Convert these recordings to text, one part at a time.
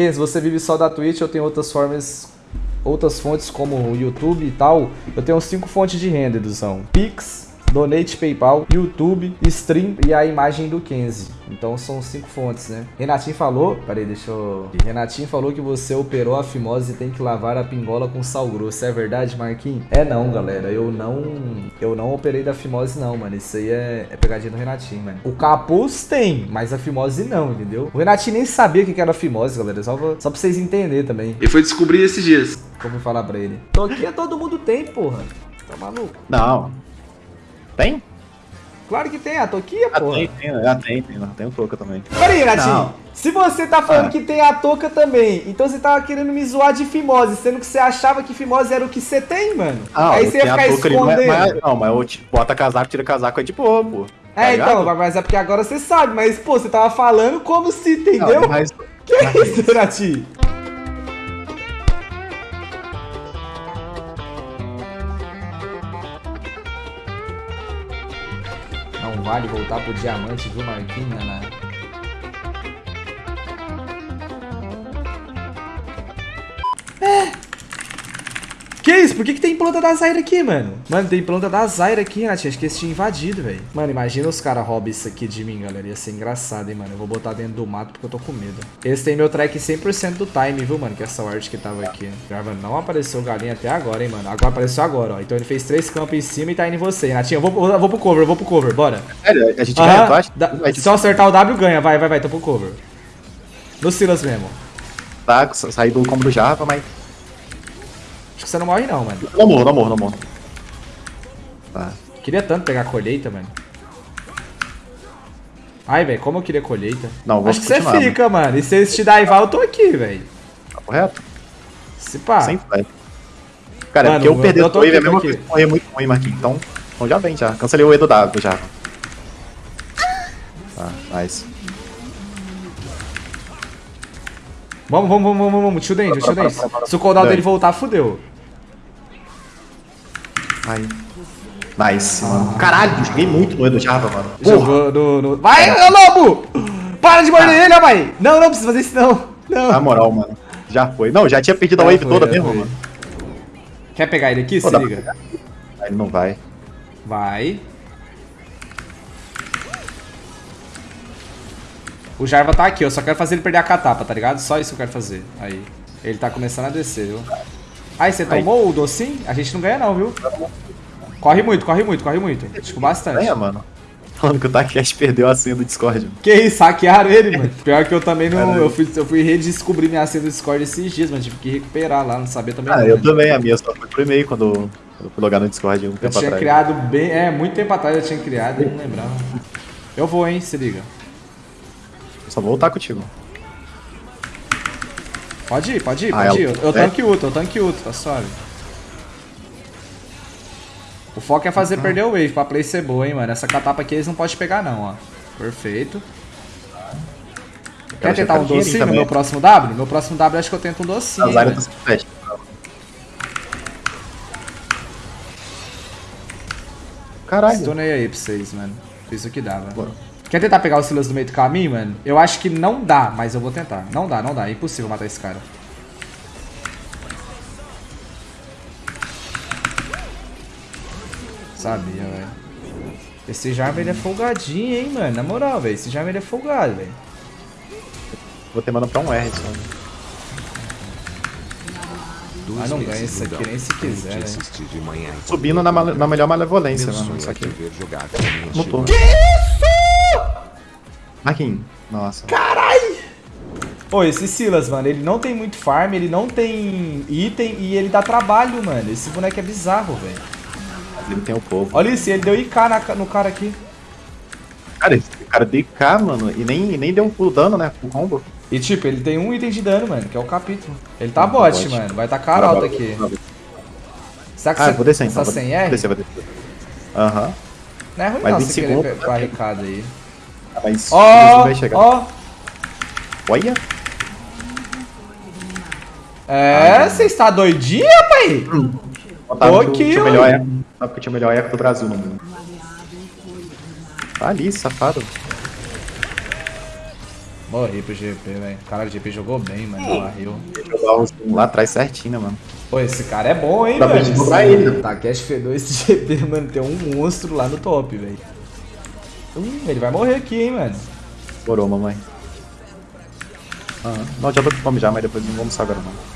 Ken, se você vive só da Twitch, eu tenho outras formas, outras fontes como o YouTube e tal. Eu tenho cinco fontes de renda, Eduzão. Pix, Donate PayPal, YouTube, Stream e a imagem do Kenzie. Então são cinco fontes, né? Renatinho falou. Peraí, deixa eu. Renatinho falou que você operou a fimose e tem que lavar a pingola com sal grosso. É verdade, Marquinhos? É não, galera. Eu não. Eu não operei da fimose, não, mano. Isso aí é, é pegadinha do Renatinho, mano. O capuz tem, mas a fimose não, entendeu? O Renatinho nem sabia o que era fimose, galera. Só pra, só pra vocês entenderem também. E foi descobrir esses dias. Como falar pra ele? Toquinha todo mundo tem, porra. Tá maluco? Não. Tem? Claro que tem, a Toquinha, Ah, porra. tem, tem, ah, tem, tem, tem um pouco também. Peraí, Renatinho. Não. Se você tá falando Ah. que tem a touca também, então você tava querendo me zoar de fimose, sendo que você achava que fimose era o que você tem, mano. Ah, Aí você ia ficar touca ali, mas- escondendo. mas- Não, mas eu tipo, bota casaco, tira casaco, é de boa, pô. Tá é, ligado? então, mas é porque agora você sabe, mas, pô, você tava falando como se, entendeu? Não, mas, Que é isso, Renatinho? Vale voltar pro diamante, viu, Marquinhos, né? Por que, que tem planta da Zaira aqui, mano? Mano, tem planta da Zaira aqui, Renatinho. Acho que eles tinham invadido, velho. Mano, imagina os caras roubam isso aqui de mim, galera. Ia ser engraçado, hein, mano. Eu vou botar dentro do mato porque eu tô com medo. Eles têm meu track 100% do time, viu, mano? Que é essa arte que tava aqui. Grava, não apareceu galinha até agora, hein, mano. Agora apareceu agora, ó. Então ele fez três campos em cima e tá indo em você, Renatinho. Eu vou, eu vou pro cover, eu vou pro cover. Bora. sério, a gente Aham, ganha, Vai, se eu acertar o W, ganha. Vai, vai, vai. Tô pro cover. No Silas mesmo. tá, sair do combo do Java, mas... Acho que você não morre, não, mano. Não morro, não morro, não morro. Tá. Queria tanto pegar a colheita, mano. Ai, velho, como eu queria colheita. Não, vou Acho que você fica, mano. E se eles te daivar, eu tô aqui, velho. Tá correto? Se pá. Sem fé. Cara, é Mano, porque eu eu- perder o wave é a mesma coisa muito ruim, Marquinhos. Então, então já vem, já. Cancelei o E do W já. Tá, nice. Vamos, vamos, vamos, vamos, vamos. Tio Dente, tio Dente. Se o cooldown dele voltar, fudeu. Aí. Nice, mano. Caralho, joguei muito no E do Java, mano. Porra. No, no... Vai, ô lobo! Para de morder ele, rapaz! Não, não precisa fazer isso, não. Não. Na moral, mano. Já foi. Não, já tinha perdido a Já wave foi, toda mesmo, foi. mano. Quer pegar ele aqui? Pô, Se liga. Ele não vai. Vai. O Jarva tá aqui, eu só quero fazer ele perder a catapa, tá ligado? Só isso que eu quero fazer. Aí. Ele tá começando a descer, viu? Aí, você Aí. tomou o docinho? A gente não ganha não, viu? Corre muito, corre muito, corre muito. Tipo, bastante. Ganha, mano. Falando que o Takeshi perdeu a senha do Discord. mano. Que isso, hackearam ele, mano. Pior que eu também não. Eu fui, eu fui redescobrir minha senha do Discord esses dias, mas tive que recuperar lá, não sabia também. Ah, não, eu né? também, a minha só foi pro e-mail quando eu fui logar no Discord um Eu tempo tinha atrás. criado bem. É, muito tempo atrás eu tinha criado, eu não lembrava. Eu vou, hein, se liga. Só vou voltar contigo. Pode ir, pode ir, Ah, pode ir. é Eu, o- eu é? tanque outro, eu tanque outro, tá suave. O foco é fazer perder o wave pra play ser boa, hein, mano. Essa catapa aqui eles não podem pegar, não, ó. Perfeito. Quer Quero tentar checar um docinho no meu próximo W? Meu próximo W acho que eu tento um docinho. A hein, Zaira velho. tá sem flash. Caralho. Stunei aí pra vocês, mano. Fiz o que dava. Bora. Quer tentar pegar o Silas no meio do caminho, mano? Eu acho que não dá, mas eu vou tentar. Não dá, não dá. É impossível matar esse cara. Sabia, velho. Esse Jarvan ele é folgadinho, hein, mano. Na moral, velho. Esse Jarvan ele é folgado, velho. Vou ter mana pra um R só. Ah, não ganha isso aqui nem se quiser, né? Subindo na, na melhor malevolência, mano. Isso é te aqui. Mutou. chibata. Marquinhos. Nossa. Pô, esse Silas, mano, ele não tem muito farm, ele não tem item e ele dá trabalho, mano. Esse boneco é bizarro, velho. Ele tem o povo. Olha isso, ele deu IK na- no cara aqui. Cara, esse cara deu K, mano, e nem, nem deu um full dano, né? Full combo. E tipo, ele tem um item de dano, mano, que é o capítulo. Ele tá Tá bot, bot. mano. Vai tacar alto aqui. Será que Ah, você vou descer então. tá Vou sem vou R? descer, vou descer. Aham. Não é ruim Mas não 20 você querer pe- barricada aí. Ah, Mas Ó, vai chegar. ó. Olha. É, você está doidinho, pai? Ô, que eu tinha o melhor eco. Sabe que eu tinha o melhor eco do Brasil no mundo. Tá ali, safado. Morri pro GP, velho. Cara, o GP jogou bem, mano. Morreu. Jogar os um lá atrás certinho, né, mano? Pô, esse cara é bom, hein, velho? cobrar ele. Takeshi Fedor, esse GP, mano, tem um monstro lá no top, velho. Hum, ele vai morrer aqui, hein, mano. Morou, mamãe. Ah, não adianta fome já, mas depois não vamos agora, não.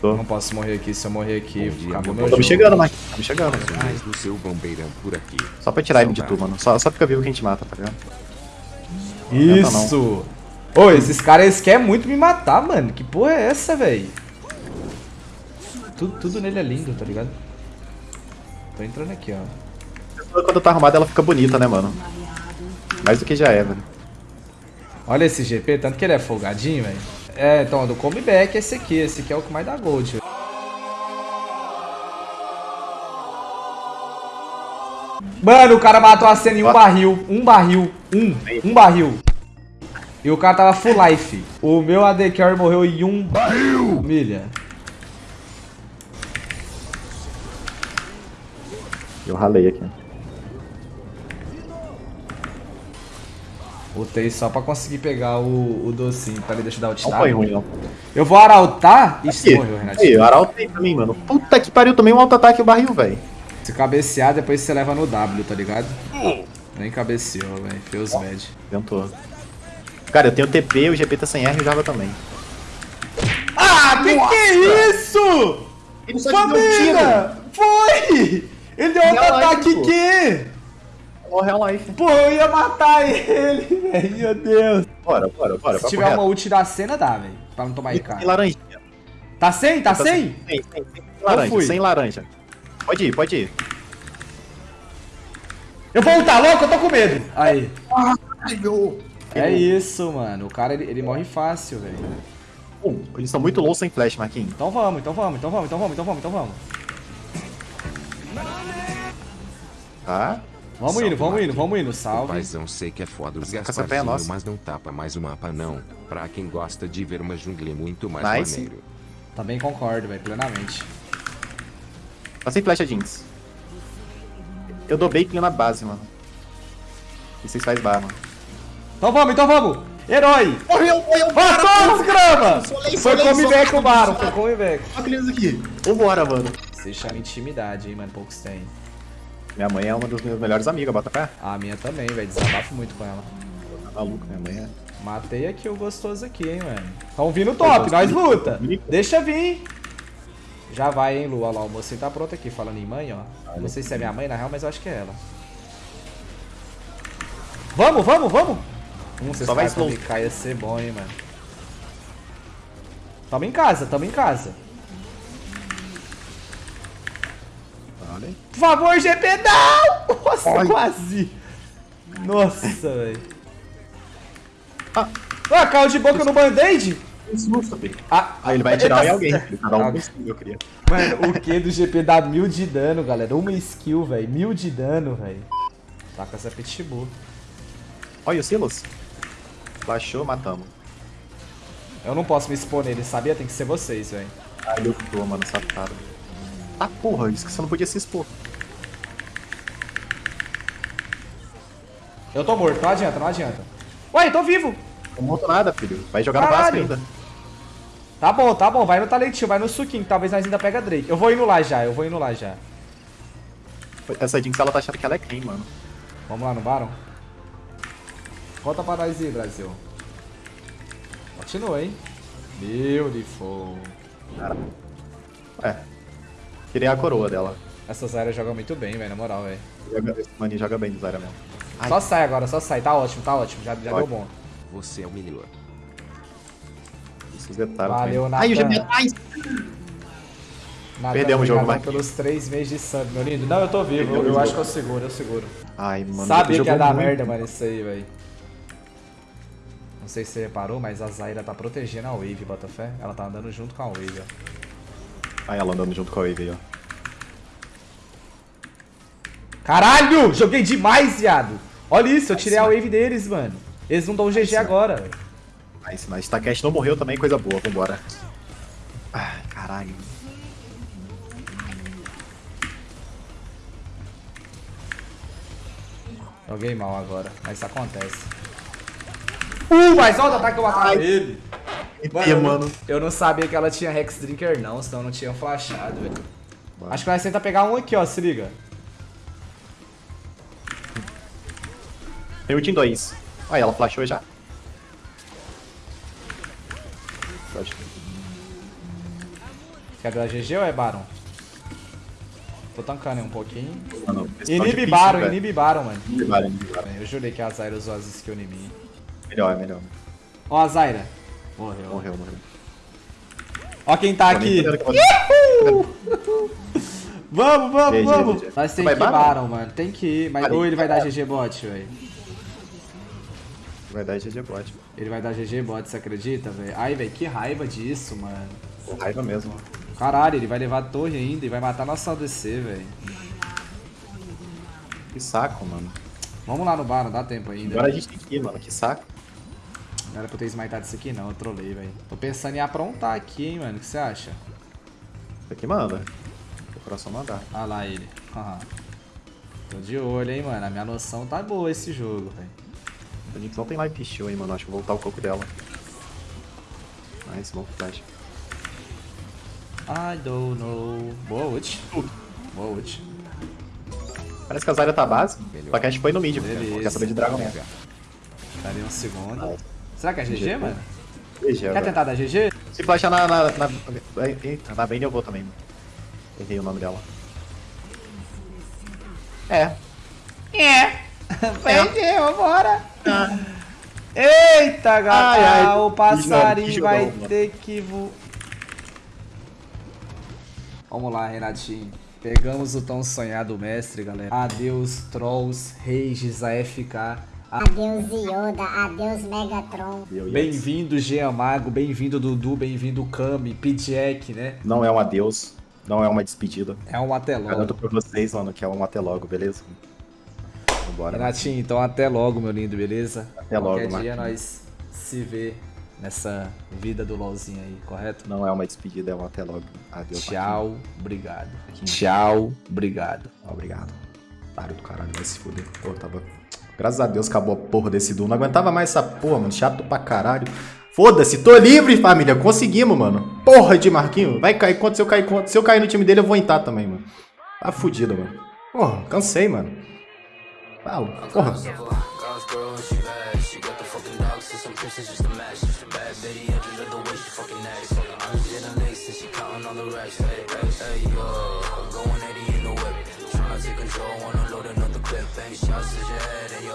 Tô. Não posso morrer aqui, se eu morrer aqui, Bom dia, acabou meu Tô me chegando, Mike. Tô me chegando. Mais do seu bombeirão por aqui. Só pra tirar ele de tu, mano. Só, só fica vivo que a gente mata, tá ligado? Isso! Ô, esses caras querem muito me matar, mano. Que porra é essa, velho? Tudo, tudo nele é lindo, tá ligado? Tô entrando aqui, ó. Quando tá arrumada, ela fica bonita, né, mano? Mais do que já é, velho. Olha esse GP, tanto que ele é folgadinho, velho. É, então, do comeback é esse aqui. Esse aqui é o que mais dá gold. Mano, o cara matou a cena em um barril. Um barril. Um. Um barril. E o cara tava full life. O meu AD Carry morreu em um barril. Milha. Eu ralei aqui. Botei só pra conseguir pegar o, o docinho, pra ele deixar dar o Não foi ruim, não. Eu vou arautar. Aqui, morreu, aí, Renatinho. o Arauto tem também, mano. Puta que pariu, tomei um auto-ataque e o barril, velho. Se cabecear, depois você leva no W, tá ligado? Nem cabeceou, velho. Feus bad. Tentou. Cara, eu tenho TP, o GP tá sem R e o Java também. Ah, que que é isso? Ele Família! Foi! Ele deu outro Real ataque life, pô. aqui! Ó, Real Life. Pô, eu ia matar ele, velho. Meu Deus. Bora, bora, bora. Se tiver reto. uma ult da cena, dá, velho. Pra não tomar E IK. Sem laranjinha. Tá sem? Tá Tá sem? Sem, sem, sem laranja, fui. sem laranja. Pode ir, pode ir. Eu vou ultar louco, eu tô com medo. Aí. Ai, meu. É isso, mano. O cara, ele, ele morre fácil, velho. Bom, eles são muito low sem flash, Marquinhos. Então vamos, então vamos, então vamos, então vamos, então vamos, então vamos. Tá? Vamos Salve, indo, vamos indo, vamos indo. Salve. Paizão sei que é foda os é Gasparzinho, nossa. mas não tapa mais o mapa não. Pra quem gosta de ver uma jungle muito mais Nice. maneiro. Também concordo, velho, plenamente. Tá sem flash a Jinx. Eu dou bacon na base, mano. E vocês fazem barra, mano. Então vamos, então vamos! Herói! Morreu, morreu, Matou os grama! Solei, Foi solei, comeback o Baron, foi comeback. Olha aqui. Vambora, mano. Você chama intimidade, hein, mano, poucos tem. Minha mãe é uma das minhas melhores amigas, bota pé. A minha também, velho, desabafo muito com ela. Tá maluco, minha mãe é. Matei aqui o gostoso aqui, hein, mano. Tão vindo top, nós luta. Deixa vir. Já vai, hein, Lu. Olha lá, o mocinho tá pronto aqui, falando em mãe, ó. Não sei se é minha mãe, na real, mas eu acho que é ela. Vamos, vamos, vamos! Hum, Só vai slow. ficar, ia ser bom, hein, mano. Tamo em casa, tamo em casa. Olha aí. Por favor, GP, não! Nossa, Ai. quase. Nossa, velho. Ah. Ah, caiu de boca no band-aid? Ah, Aí ele vai atirar em alguém. tá- filho. Cada um Ah, skill, eu queria. Mano, o Q do GP dá mil de dano, galera. Uma skill, velho. Mil de dano, velho. Tá com essa pitbull. Olha o Silas. Baixou, matamos. Eu não posso me expor nele, sabia? Tem que ser vocês, velho. Ah, ele optou, mano, safado. Ah, porra, isso que você não podia se expor. Eu tô morto, não adianta, não adianta. Ué, tô vivo. Não monto nada, filho. Vai jogar no Vasco Caralho. ainda. Tá bom, tá bom. Vai no talentinho, vai no suquinho. Talvez nós ainda pega Drake. Eu vou indo lá já, eu vou indo lá já. Essa Jinx, ela tá achando que ela é quem, mano? Vamos lá no Baron? Conta pra nós aí, Brasil. Continua, hein? Beautiful. É. Tirei a coroa dela. Essas áreas jogam muito bem, velho, na moral, velho. Joga- Esse maninho joga bem no Zara mesmo. Ai. Só sai agora, só sai. Tá ótimo, tá ótimo. Já, já deu bom. Você é o melhor. Esses detalhes. Valeu, também. Ai, o. GP atrás! Nathan, Perdemos o jogo, vai. pelos três meses de sub, meu lindo. Não, eu tô vivo. Perdemos Eu, acho que eu seguro, eu seguro. Ai, mano. Sabia que ia dar muito. merda, mano, isso aí, velho. Não sei se você reparou, mas a Zaira tá protegendo a Wave, Botafé. Ela tá andando junto com a Wave, ó. Ai, ela andando junto com a Wave aí, ó. Caralho! Joguei demais, viado! Olha isso, eu tirei a Wave deles, mano. Eles não dão um GG agora, velho. Nice, nice. Takeshi não morreu também, coisa boa. Vambora. Ai, caralho. Joguei mal agora, mas isso acontece. Uh, mas olha o ataque que eu matava ele. E, mano. Eu não sabia que ela tinha Rex Drinker não, senão eu não tinha flashado, velho. Acho que nós tenta pegar um aqui, ó, se liga. Tem ult em dois. Olha, ela flashou já. Quer dar GG ou é Baron? Tô tancando um pouquinho. Mano, tá Inibe Baron, inibe Baron, mano. Inibe Baron, inibe Baron. Eu jurei que a Zyra usou as skills em mim. Melhor, melhor. Ó a Zyra. Morreu. Morreu, morreu. Ó quem tá aqui. Vamos, vamos, GG, vamos. GG. Nós tem que ir Baron? Mano. Tem que ir. Mas... Ou ele vai dar GG bot, velho. Vai dar GG bot. Ele vai dar GG bot, você acredita, velho? Ai, velho, que raiva disso, mano. Com raiva mesmo. Caralho, ele vai levar a torre ainda e vai matar nossa ADC, velho. Que saco, mano. Vamos lá no Baron, dá tempo ainda. Agora a gente tem que ir, mano. Que saco. Não era pra eu ter smitado isso aqui não, eu trolei, velho. Tô pensando em aprontar aqui, hein, mano. O que você acha? Isso aqui manda. O coração mandar. Ah lá ele. Haha. Tô de olho, hein, mano. A minha noção tá boa esse jogo, velho. A gente não tem live shield aí, mano. Acho que vou voltar o coco dela. Nice, bom flash. I don't know. Boa ult. Boa ult. Parece que a Zarya tá base. Só que a gente foi no mid, porque quer saber de Dragon mesmo. Daria um segundo. Ah, Será que é GG, GG. mano? GG, Quer agora. tentar dar GG? Se flashar na, na, na, Eita, na Vayne eu vou também. Errei o nome dela. É. É. Perdeu, vambora. Eita, gata. Ai, ai, o passarinho jogão, vai ter que voar. Vamos lá, Renatinho. Pegamos o tão sonhado mestre, galera. Adeus, Trolls, Rages, AFK. Adeus Yoda, adeus Megatron. Bem-vindo, Jean Mago. Bem-vindo, Dudu. Bem-vindo, Kami. Pidjack, né? Não é um adeus. Não é uma despedida. É um até Garanto logo. pra vocês, mano, que é um até logo, beleza? Vambora. Renatinho, então até logo, meu lindo, beleza? Até logo, Qualquer dia Marquinhos. nós se vê nessa vida do LOLzinho aí, correto? Não é uma despedida, é um até logo. Adeus. Tchau, obrigado. Marquinhos. Tchau, obrigado. Obrigado. Otário do caralho, vai se fuder. Pô, tava. Graças a Deus acabou a porra desse duo. Não aguentava mais essa porra, mano. Chato pra caralho. Foda-se, tô livre, família. Conseguimos, mano. Porra de Marquinho. Vai cair contra se eu cair contra. Se eu cair no time dele, eu vou entrar também, mano. Tá fudido, mano. Porra, cansei, mano. Porra. Girl and she bad. 被消世界的游。